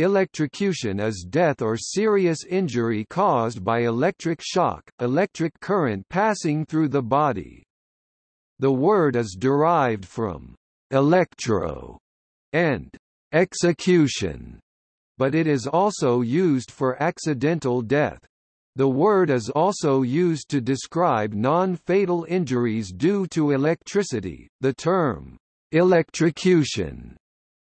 electrocution is death or serious injury caused by electric shock, electric current passing through the body. The word is derived from electro and execution, but it is also used for accidental death. The word is also used to describe non-fatal injuries due to electricity. The term electrocution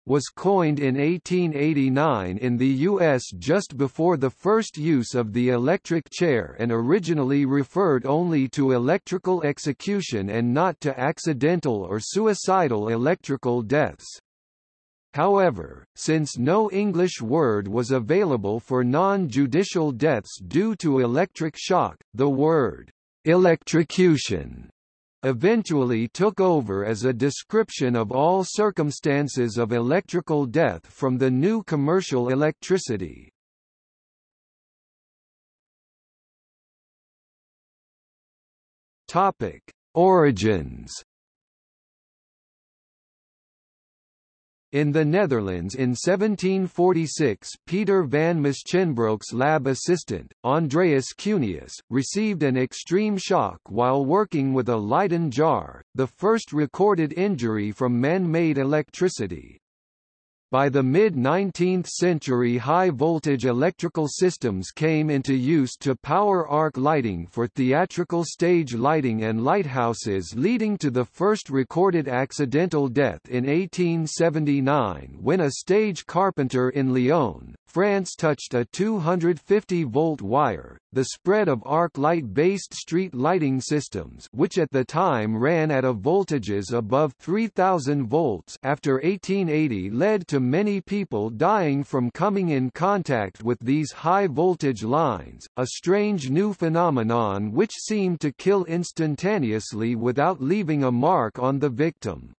was coined in 1889 in the U.S. just before the first use of the electric chair and originally referred only to electrical execution and not to accidental or suicidal electrical deaths. However, since no English word was available for non-judicial deaths due to electric shock, the word electrocution eventually took over as a description of all circumstances of electrical death from the new commercial electricity. Topic: Origins In the Netherlands in 1746 Peter van Musschenbroek's lab assistant, Andreas Cuneus, received an extreme shock while working with a Leyden jar, the first recorded injury from man-made electricity. By the mid-19th century high-voltage electrical systems came into use to power arc lighting for theatrical stage lighting and lighthouses leading to the first recorded accidental death in 1879 when a stage carpenter in Lyon, France touched a 250-volt wire, the spread of arc light-based street lighting systems which at the time ran at a voltages above 3000 volts after 1880 led to many people dying from coming in contact with these high-voltage lines, a strange new phenomenon which seemed to kill instantaneously without leaving a mark on the victim.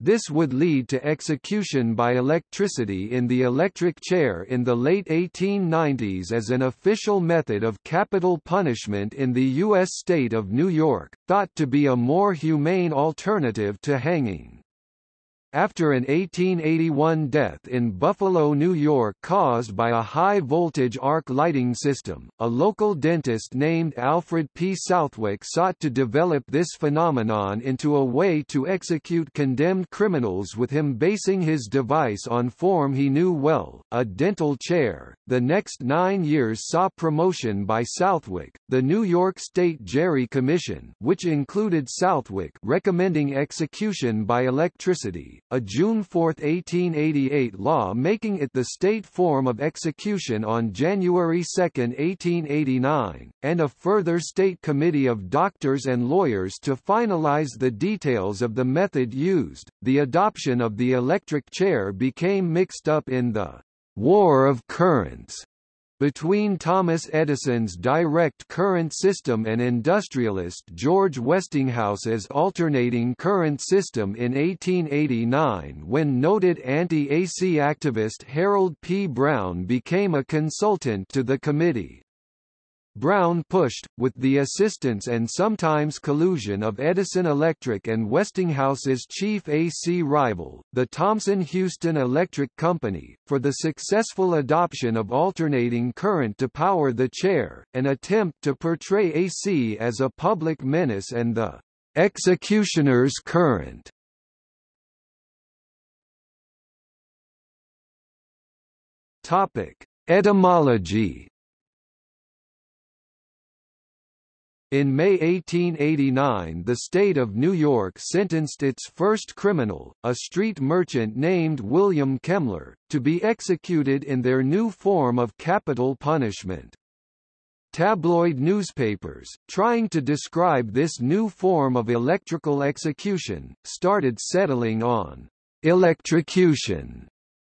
This would lead to execution by electricity in the electric chair in the late 1890s as an official method of capital punishment in the U.S. state of New York, thought to be a more humane alternative to hanging. After an 1881 death in Buffalo, New York caused by a high-voltage arc lighting system, a local dentist named Alfred P. Southwick sought to develop this phenomenon into a way to execute condemned criminals with him basing his device on form he knew well, a dental chair. The next nine years saw promotion by Southwick, the New York State Gerry Commission which included Southwick recommending execution by electricity a June 4, 1888 law making it the state form of execution on January 2, 1889, and a further state committee of doctors and lawyers to finalize the details of the method used. The adoption of the electric chair became mixed up in the War of Currents between Thomas Edison's direct current system and industrialist George Westinghouse's alternating current system in 1889 when noted anti-AC activist Harold P. Brown became a consultant to the committee. Brown pushed, with the assistance and sometimes collusion of Edison Electric and Westinghouse's chief AC rival, the Thomson-Houston Electric Company, for the successful adoption of alternating current to power the chair, an attempt to portray AC as a public menace and the executioner's current. Topic: Etymology In May 1889 the state of New York sentenced its first criminal, a street merchant named William Kemmler, to be executed in their new form of capital punishment. Tabloid newspapers, trying to describe this new form of electrical execution, started settling on electrocution,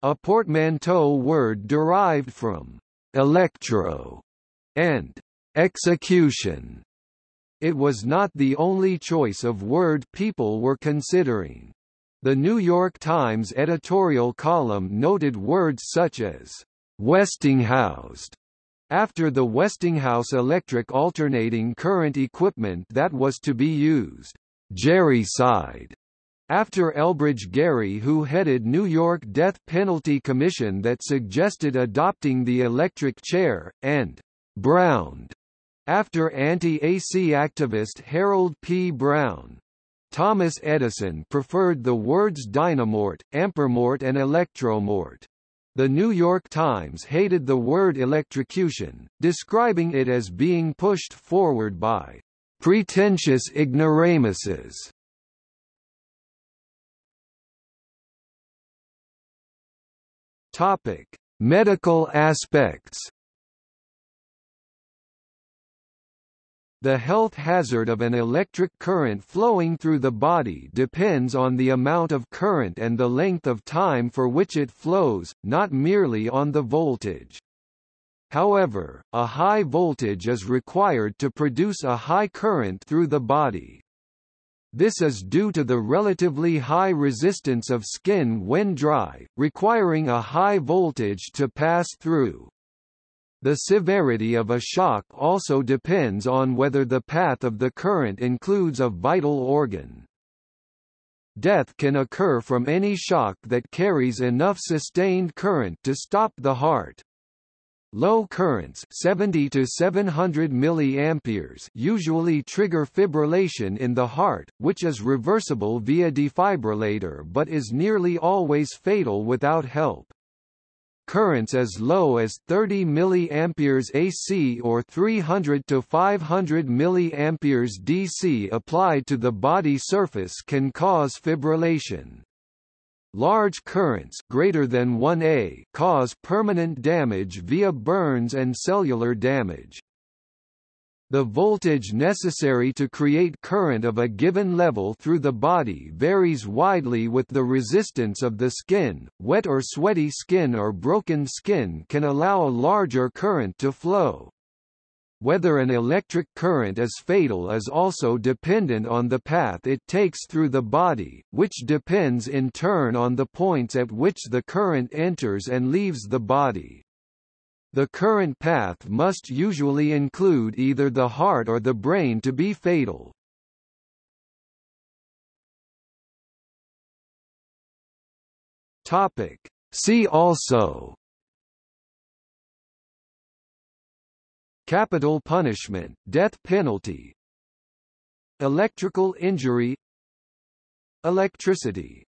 a portmanteau word derived from electro and execution. It was not the only choice of word people were considering. The New York Times editorial column noted words such as Westinghoused after the Westinghouse electric alternating current equipment that was to be used. Gerricide after Elbridge Gerry who headed New York Death Penalty Commission that suggested adopting the electric chair, and «browned» after anti-AC activist Harold P. Brown. Thomas Edison preferred the words dynamort, ampermort and electromort. The New York Times hated the word electrocution, describing it as being pushed forward by pretentious ignoramuses. Topic: Medical aspects. The health hazard of an electric current flowing through the body depends on the amount of current and the length of time for which it flows, not merely on the voltage. However, a high voltage is required to produce a high current through the body. This is due to the relatively high resistance of skin when dry, requiring a high voltage to pass through. The severity of a shock also depends on whether the path of the current includes a vital organ. Death can occur from any shock that carries enough sustained current to stop the heart. Low currents 70 to 700 milliamperes usually trigger fibrillation in the heart, which is reversible via defibrillator but is nearly always fatal without help currents as low as 30 mA AC or 300 to 500 mA DC applied to the body surface can cause fibrillation. Large currents greater than 1 A cause permanent damage via burns and cellular damage. The voltage necessary to create current of a given level through the body varies widely with the resistance of the skin. Wet or sweaty skin or broken skin can allow a larger current to flow. Whether an electric current is fatal is also dependent on the path it takes through the body, which depends in turn on the points at which the current enters and leaves the body. The current path must usually include either the heart or the brain to be fatal. Topic. See also Capital punishment, death penalty Electrical injury Electricity